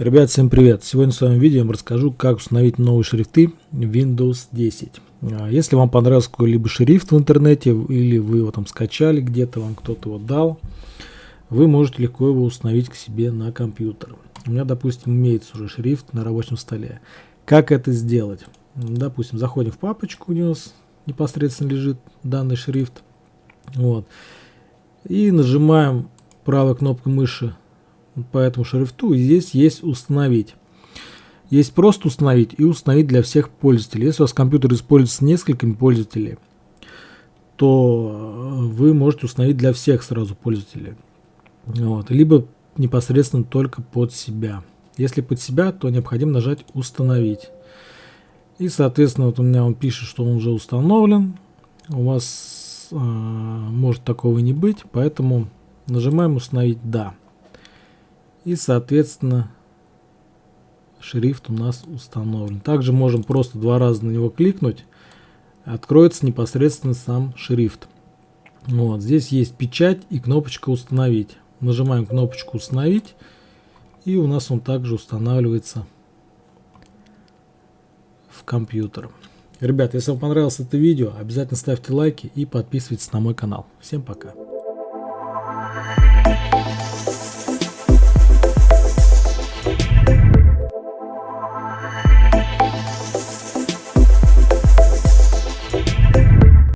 Ребят, всем привет! Сегодня в своем видео я вам расскажу, как установить новые шрифты Windows 10. А, если вам понравился какой-либо шрифт в интернете, или вы его там скачали где-то, вам кто-то его дал, вы можете легко его установить к себе на компьютер. У меня, допустим, имеется уже шрифт на рабочем столе. Как это сделать? Допустим, заходим в папочку, у нас непосредственно лежит данный шрифт. Вот. И нажимаем правой кнопкой мыши по этому шрифту. И здесь есть установить. Есть просто установить и установить для всех пользователей. Если у вас компьютер используется несколькими пользователями, то вы можете установить для всех сразу пользователей. Вот. Либо непосредственно только под себя. Если под себя, то необходимо нажать «Установить». И, соответственно, вот у меня он пишет, что он уже установлен. У вас э, может такого не быть, поэтому нажимаем «Установить да». И, соответственно, шрифт у нас установлен. Также можем просто два раза на него кликнуть. Откроется непосредственно сам шрифт. Вот, здесь есть печать и кнопочка «Установить». Нажимаем кнопочку «Установить». И у нас он также устанавливается в компьютер. Ребят, если вам понравилось это видео, обязательно ставьте лайки и подписывайтесь на мой канал. Всем пока.